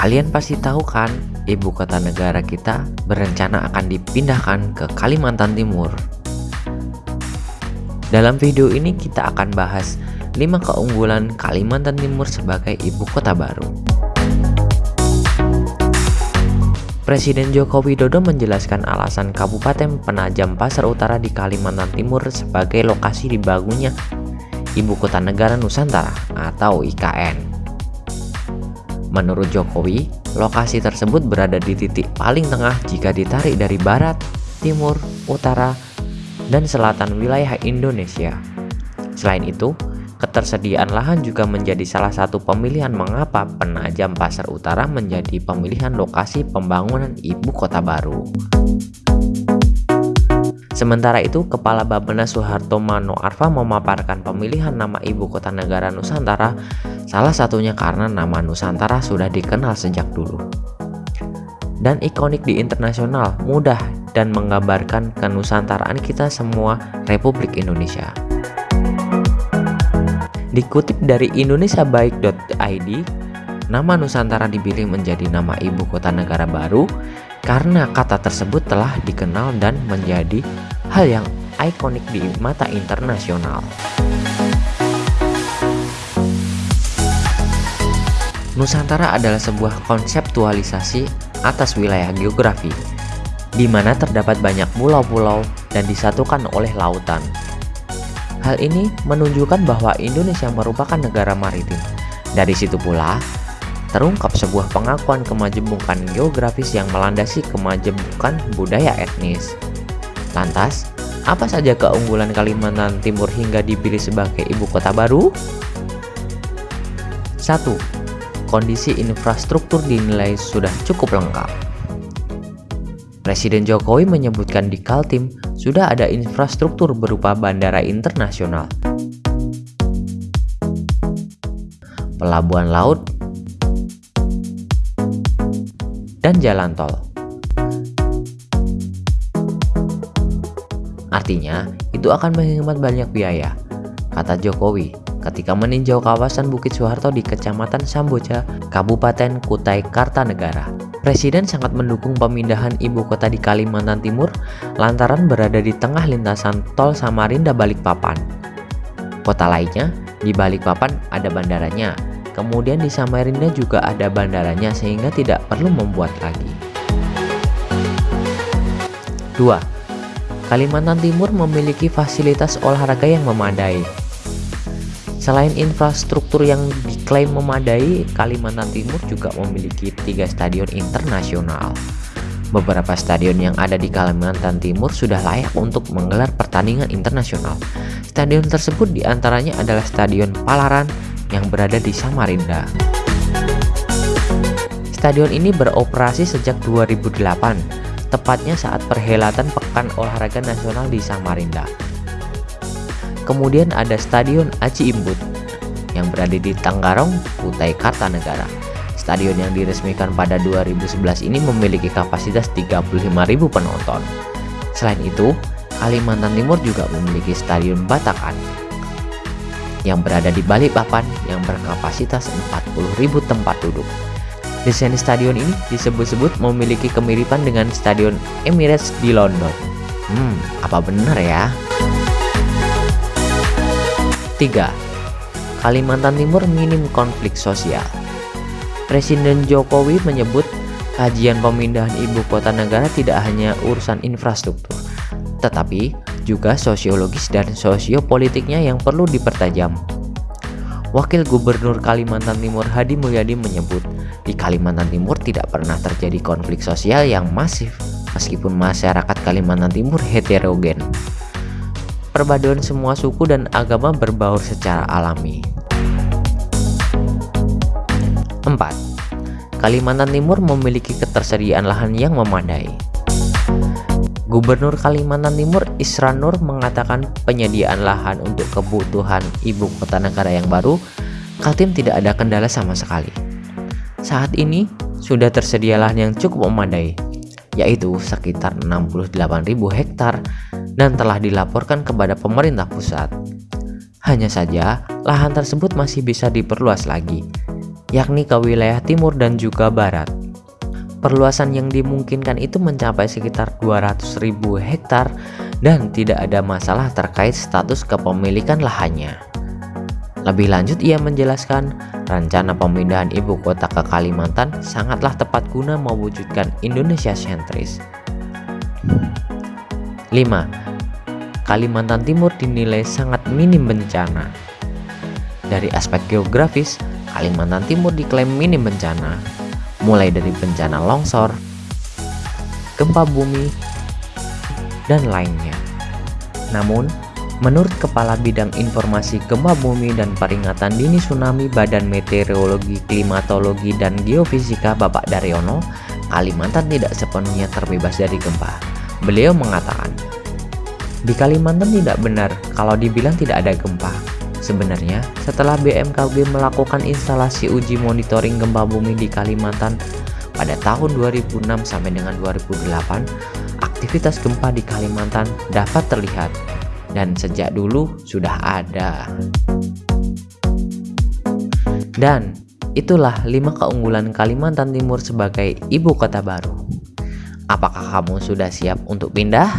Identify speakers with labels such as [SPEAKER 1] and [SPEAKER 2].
[SPEAKER 1] Kalian pasti tahu kan, ibu kota negara kita berencana akan dipindahkan ke Kalimantan Timur. Dalam video ini kita akan bahas 5 keunggulan Kalimantan Timur sebagai ibu kota baru. Presiden Joko Widodo menjelaskan alasan Kabupaten Penajam Pasar Utara di Kalimantan Timur sebagai lokasi dibangunnya Ibu Kota Negara Nusantara atau IKN. Menurut Jokowi, lokasi tersebut berada di titik paling tengah jika ditarik dari barat, timur, utara, dan selatan wilayah Indonesia. Selain itu, ketersediaan lahan juga menjadi salah satu pemilihan mengapa Penajam Pasar Utara menjadi pemilihan lokasi pembangunan ibu kota baru. Sementara itu, Kepala Bappenas Soeharto Mano Arfa memaparkan pemilihan nama ibu kota negara Nusantara salah satunya karena nama Nusantara sudah dikenal sejak dulu. Dan ikonik di internasional, mudah dan menggambarkan kenusantaraan kita semua Republik Indonesia. Dikutip dari indonesiabaik.id, nama Nusantara dipilih menjadi nama ibu kota negara baru karena kata tersebut telah dikenal dan menjadi hal yang ikonik di mata internasional. Nusantara adalah sebuah konseptualisasi atas wilayah geografi, di mana terdapat banyak pulau-pulau dan disatukan oleh lautan. Hal ini menunjukkan bahwa Indonesia merupakan negara maritim. Dari situ pula, terungkap sebuah pengakuan kemajemukan geografis yang melandasi kemajemukan budaya etnis. Lantas, apa saja keunggulan Kalimantan Timur hingga dipilih sebagai ibu kota baru? 1. Kondisi infrastruktur dinilai sudah cukup lengkap. Presiden Jokowi menyebutkan di Kaltim sudah ada infrastruktur berupa bandara internasional, pelabuhan laut, dan jalan tol. Artinya, itu akan menghemat banyak biaya, kata Jokowi ketika meninjau kawasan Bukit Soeharto di Kecamatan Samboja, Kabupaten Kutai Kartanegara. Presiden sangat mendukung pemindahan ibu kota di Kalimantan Timur lantaran berada di tengah lintasan tol Samarinda Balikpapan. Kota lainnya di Balikpapan ada bandaranya, Kemudian di Samarinda juga ada bandaranya sehingga tidak perlu membuat lagi. 2. Kalimantan Timur memiliki fasilitas olahraga yang memadai. Selain infrastruktur yang diklaim memadai, Kalimantan Timur juga memiliki tiga stadion internasional. Beberapa stadion yang ada di Kalimantan Timur sudah layak untuk menggelar pertandingan internasional. Stadion tersebut di antaranya adalah Stadion Palaran, yang berada di Samarinda. Stadion ini beroperasi sejak 2008, tepatnya saat perhelatan Pekan Olahraga Nasional di Samarinda. Kemudian ada Stadion Aci Imbut yang berada di Tanggarong, Kutai Kartanegara. Stadion yang diresmikan pada 2011 ini memiliki kapasitas 35.000 penonton. Selain itu, Kalimantan Timur juga memiliki Stadion Batakan yang berada di Balikpapan yang berkapasitas 40.000 tempat duduk. Desain stadion ini disebut-sebut memiliki kemiripan dengan Stadion Emirates di London. Hmm, apa benar ya? 3. Kalimantan Timur minim konflik sosial. Presiden Jokowi menyebut kajian pemindahan ibu kota negara tidak hanya urusan infrastruktur, tetapi juga sosiologis dan sosiopolitiknya yang perlu dipertajam. Wakil Gubernur Kalimantan Timur Hadi Mulyadi menyebut, di Kalimantan Timur tidak pernah terjadi konflik sosial yang masif meskipun masyarakat Kalimantan Timur heterogen. Perpaduan semua suku dan agama berbaur secara alami. 4. Kalimantan Timur memiliki ketersediaan lahan yang memadai. Gubernur Kalimantan Timur Isra Nur mengatakan penyediaan lahan untuk kebutuhan ibu kota negara yang baru, Kaltim tidak ada kendala sama sekali. Saat ini sudah tersedia lahan yang cukup memadai, yaitu sekitar 68.000 hektar dan telah dilaporkan kepada pemerintah pusat. Hanya saja, lahan tersebut masih bisa diperluas lagi. yakni ke wilayah timur dan juga barat. Perluasan yang dimungkinkan itu mencapai sekitar 200.000 hektar dan tidak ada masalah terkait status kepemilikan lahannya. Lebih lanjut ia menjelaskan, rencana pemindahan ibu kota ke Kalimantan sangatlah tepat guna mewujudkan Indonesia sentris. 5. Kalimantan Timur dinilai sangat minim bencana. Dari aspek geografis, Kalimantan Timur diklaim minim bencana, mulai dari bencana longsor, gempa bumi, dan lainnya. Namun, menurut Kepala Bidang Informasi Gempa Bumi dan Peringatan Dini Tsunami Badan Meteorologi, Klimatologi, dan Geofisika Bapak Daryono, Kalimantan tidak sepenuhnya terbebas dari gempa. Beliau mengatakan, di Kalimantan tidak benar kalau dibilang tidak ada gempa. Sebenarnya, setelah BMKG melakukan instalasi uji monitoring gempa bumi di Kalimantan pada tahun 2006 sampai dengan 2008, aktivitas gempa di Kalimantan dapat terlihat dan sejak dulu sudah ada. Dan itulah lima keunggulan Kalimantan Timur sebagai ibu kota baru. Apakah kamu sudah siap untuk pindah?